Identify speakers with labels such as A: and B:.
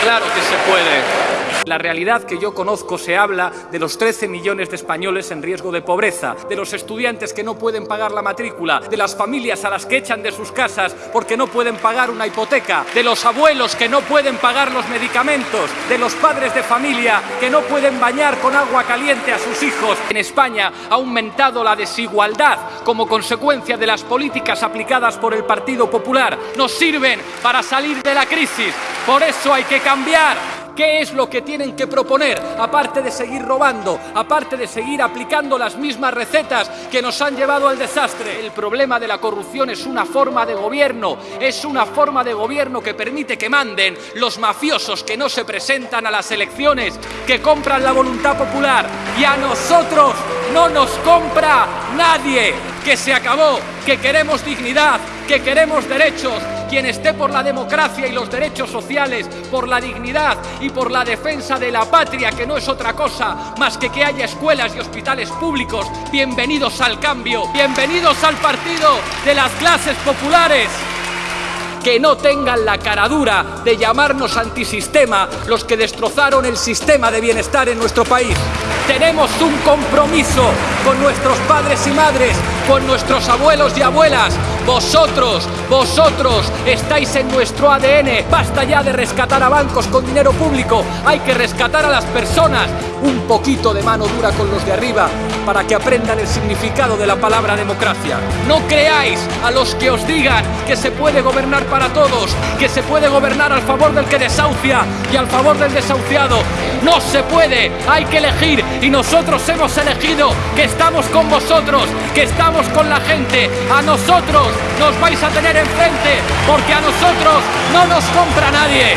A: Claro que se puede. La realidad que yo conozco se habla de los 13 millones de españoles en riesgo de pobreza, de los estudiantes que no pueden pagar la matrícula, de las familias a las que echan de sus casas porque no pueden pagar una hipoteca, de los abuelos que no pueden pagar los medicamentos, de los padres de familia que no pueden bañar con agua caliente a sus hijos. En España ha aumentado la desigualdad como consecuencia de las políticas aplicadas por el Partido Popular. Nos sirven para salir de la crisis. Por eso hay que cambiar. ¿Qué es lo que tienen que proponer? Aparte de seguir robando, aparte de seguir aplicando las mismas recetas que nos han llevado al desastre. El problema de la corrupción es una forma de gobierno, es una forma de gobierno que permite que manden los mafiosos que no se presentan a las elecciones, que compran la voluntad popular y a nosotros no nos compra nadie, que se acabó, que queremos dignidad, que queremos derechos, quien esté por la democracia y los derechos sociales, por la dignidad y por la defensa de la patria, que no es otra cosa más que que haya escuelas y hospitales públicos, bienvenidos al cambio, bienvenidos al partido de las clases populares que no tengan la caradura de llamarnos antisistema los que destrozaron el sistema de bienestar en nuestro país. Tenemos un compromiso con nuestros padres y madres, con nuestros abuelos y abuelas. Vosotros, vosotros estáis en nuestro ADN. Basta ya de rescatar a bancos con dinero público. Hay que rescatar a las personas. Un poquito de mano dura con los de arriba para que aprendan el significado de la palabra democracia. No creáis a los que os digan que se puede gobernar para todos, que se puede gobernar al favor del que desahucia y al favor del desahuciado. No se puede, hay que elegir y nosotros hemos elegido que estamos con vosotros, que con la gente. A nosotros nos vais a tener enfrente porque a nosotros no nos compra nadie.